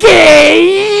Que